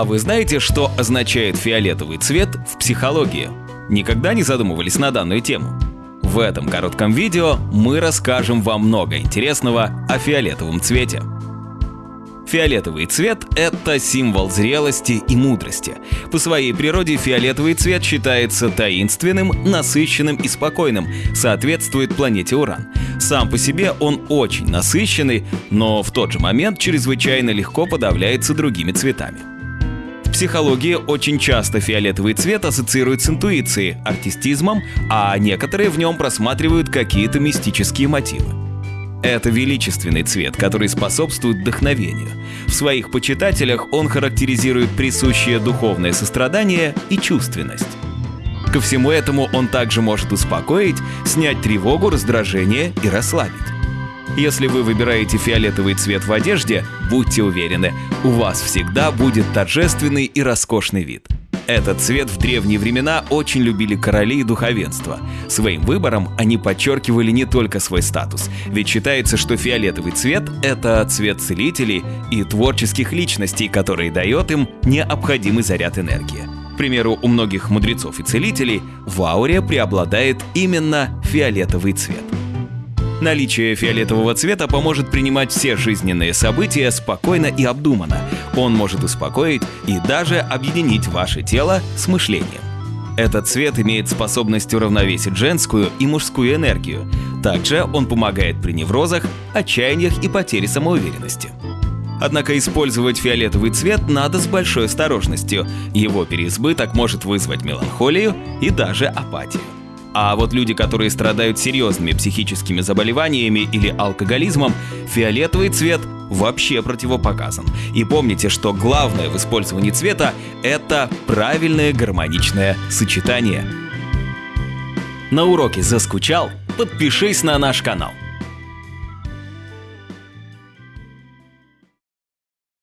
А вы знаете, что означает фиолетовый цвет в психологии? Никогда не задумывались на данную тему? В этом коротком видео мы расскажем вам много интересного о фиолетовом цвете. Фиолетовый цвет – это символ зрелости и мудрости. По своей природе фиолетовый цвет считается таинственным, насыщенным и спокойным, соответствует планете Уран. Сам по себе он очень насыщенный, но в тот же момент чрезвычайно легко подавляется другими цветами. В психологии очень часто фиолетовый цвет ассоциируют с интуицией, артистизмом, а некоторые в нем просматривают какие-то мистические мотивы. Это величественный цвет, который способствует вдохновению. В своих почитателях он характеризует присущее духовное сострадание и чувственность. Ко всему этому он также может успокоить, снять тревогу, раздражение и расслабить. Если вы выбираете фиолетовый цвет в одежде, будьте уверены, у вас всегда будет торжественный и роскошный вид. Этот цвет в древние времена очень любили короли и духовенство. Своим выбором они подчеркивали не только свой статус, ведь считается, что фиолетовый цвет – это цвет целителей и творческих личностей, который дает им необходимый заряд энергии. К примеру, у многих мудрецов и целителей в ауре преобладает именно фиолетовый цвет – Наличие фиолетового цвета поможет принимать все жизненные события спокойно и обдуманно. Он может успокоить и даже объединить ваше тело с мышлением. Этот цвет имеет способность уравновесить женскую и мужскую энергию. Также он помогает при неврозах, отчаяниях и потере самоуверенности. Однако использовать фиолетовый цвет надо с большой осторожностью. Его переизбыток может вызвать меланхолию и даже апатию. А вот люди, которые страдают серьезными психическими заболеваниями или алкоголизмом, фиолетовый цвет вообще противопоказан. И помните, что главное в использовании цвета – это правильное гармоничное сочетание. На уроке заскучал? Подпишись на наш канал –